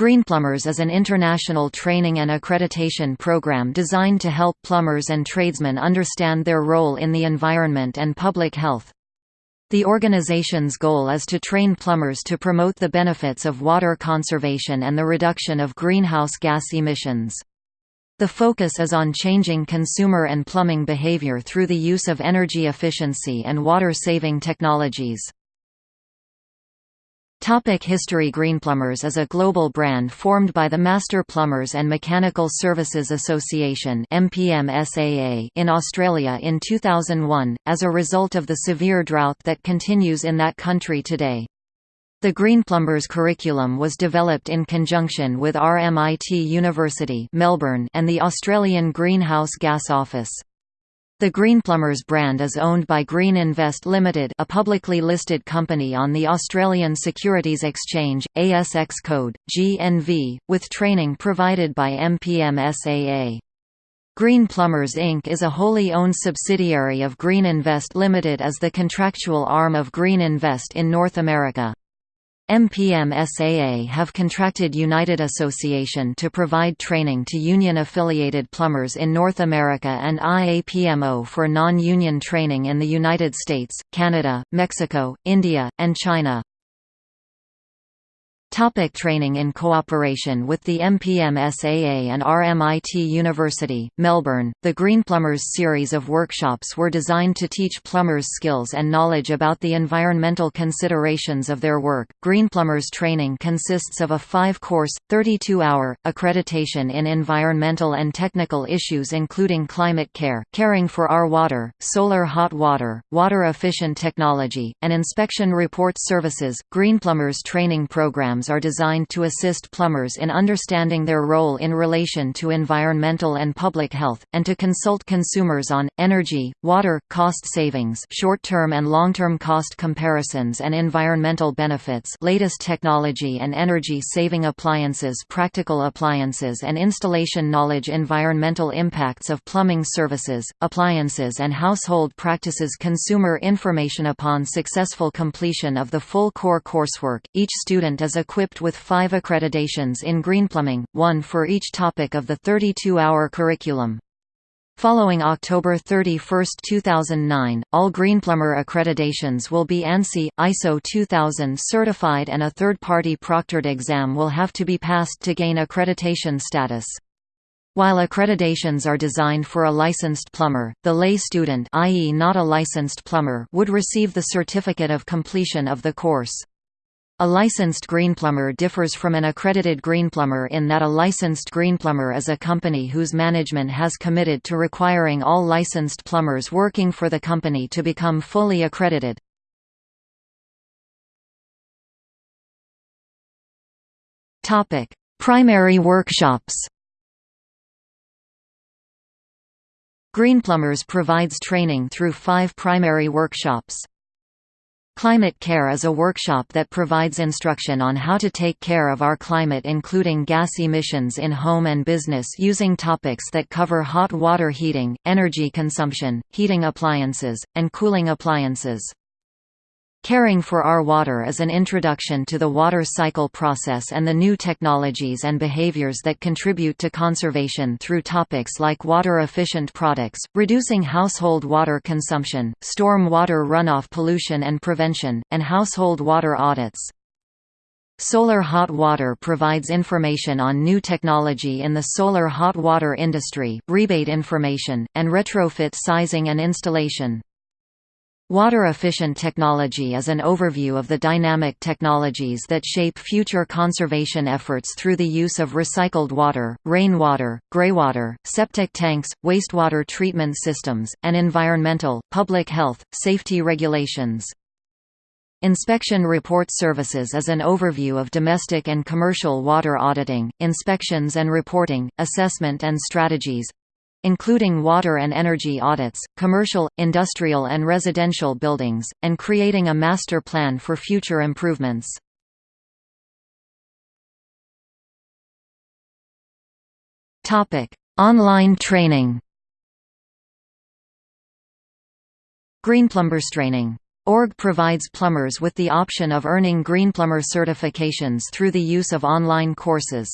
Greenplumbers is an international training and accreditation program designed to help plumbers and tradesmen understand their role in the environment and public health. The organization's goal is to train plumbers to promote the benefits of water conservation and the reduction of greenhouse gas emissions. The focus is on changing consumer and plumbing behavior through the use of energy efficiency and water-saving technologies. Topic History Greenplumbers is a global brand formed by the Master Plumbers and Mechanical Services Association in Australia in 2001, as a result of the severe drought that continues in that country today. The Greenplumbers curriculum was developed in conjunction with RMIT University Melbourne and the Australian Greenhouse Gas Office. The Greenplumbers brand is owned by Green Invest Limited a publicly listed company on the Australian Securities Exchange, ASX code, GNV, with training provided by MPMSAA. Green Plumbers Inc. is a wholly owned subsidiary of Green Invest Limited as the contractual arm of Green Invest in North America. MPM-SAA have contracted United Association to provide training to union-affiliated plumbers in North America and IAPMO for non-union training in the United States, Canada, Mexico, India, and China. Topic training In cooperation with the MPM-SAA and RMIT University, Melbourne, the Greenplumbers series of workshops were designed to teach plumbers skills and knowledge about the environmental considerations of their work. Greenplumbers training consists of a five-course, 32-hour, accreditation in environmental and technical issues including climate care, caring for our water, solar hot water, water-efficient technology, and inspection report services. Greenplumbers training program are designed to assist plumbers in understanding their role in relation to environmental and public health, and to consult consumers on, energy, water, cost savings short-term and long-term cost comparisons and environmental benefits latest technology and energy-saving appliances practical appliances and installation knowledge environmental impacts of plumbing services, appliances and household practices consumer information upon successful completion of the full core coursework, each student is equipped with five accreditations in greenplumbing, one for each topic of the 32-hour curriculum. Following October 31, 2009, all Greenplumber accreditations will be ANSI, ISO 2000 certified and a third-party proctored exam will have to be passed to gain accreditation status. While accreditations are designed for a licensed plumber, the lay student i.e. not a licensed plumber would receive the certificate of completion of the course. A licensed greenplumber differs from an accredited greenplumber in that a licensed greenplumber is a company whose management has committed to requiring all licensed plumbers working for the company to become fully accredited. Primary workshops Greenplumbers provides training through five primary workshops. Climate Care is a workshop that provides instruction on how to take care of our climate including gas emissions in home and business using topics that cover hot water heating, energy consumption, heating appliances, and cooling appliances. Caring for Our Water is an introduction to the water cycle process and the new technologies and behaviors that contribute to conservation through topics like water-efficient products, reducing household water consumption, storm water runoff pollution and prevention, and household water audits. Solar Hot Water provides information on new technology in the solar hot water industry, rebate information, and retrofit sizing and installation. Water-efficient technology is an overview of the dynamic technologies that shape future conservation efforts through the use of recycled water, rainwater, greywater, septic tanks, wastewater treatment systems, and environmental, public health, safety regulations. Inspection Report Services is an overview of domestic and commercial water auditing, inspections and reporting, assessment and strategies, including water and energy audits, commercial, industrial and residential buildings, and creating a master plan for future improvements. Online training Greenplumbers training ORG provides plumbers with the option of earning Greenplumber certifications through the use of online courses.